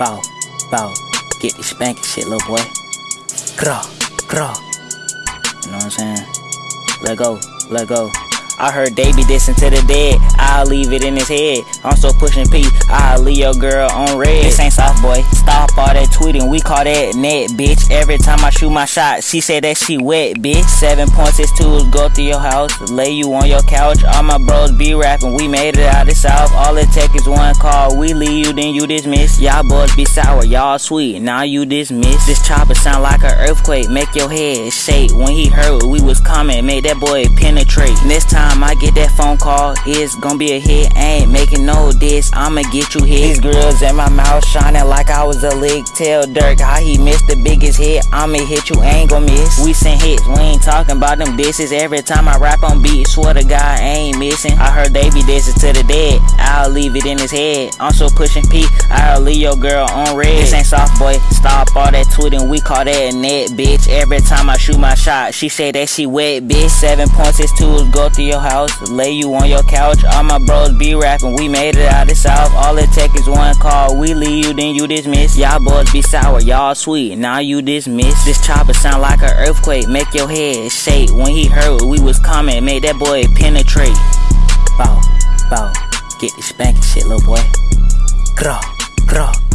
Bow, bow. Get the spanking shit, little boy. Craw, craw. You know what I'm saying? Let go, let go. I heard be dissing to the dead. I'll leave it in his head. I'm so pushing P. I'll leave your girl on red. This ain't soft boy. Stop. We call that net, bitch. Every time I shoot my shot, she say that she wet, bitch. Seven points is. Go through your house. Lay you on your couch. All my bros be rapping. We made it out the south. All it take is one call. We leave you, then you dismiss. Y'all boys be sour. Y'all sweet. Now you dismiss. This chopper sound like an earthquake. Make your head shake. When he heard we was coming, made that boy penetrate. This time I get that phone call, it's gonna be a hit. ain't making no diss, I'ma get you hit. These grills in my mouth shining like I was a lick. Tell Dirk how he missed the biggest hit. I'ma hit you, ain't gon' miss. We send hits, we ain't talking about them disses. Every time I rap on beat, swear to God, I ain't missing. I heard they be dissing to the dead. I'll leave it in his head. I'm so pushing P, I'll leave your girl on red. This ain't soft boy, stop all that tweeting, we call that a net, bitch. Every time I shoot my shot, she say that she wet, bitch. Seven points is tools, go through your house, lay you on your couch. All my bros be rapping, we made it out the south. All it take is one call, we leave you, then you dismiss. Y'all boys be sour, y'all sweet, now you dismiss. This chopper sound like an earthquake, make your head shake. When he heard we was coming, made that boy penetrate. Bow, bow, get the spanking shit, little boy. Craw, craw.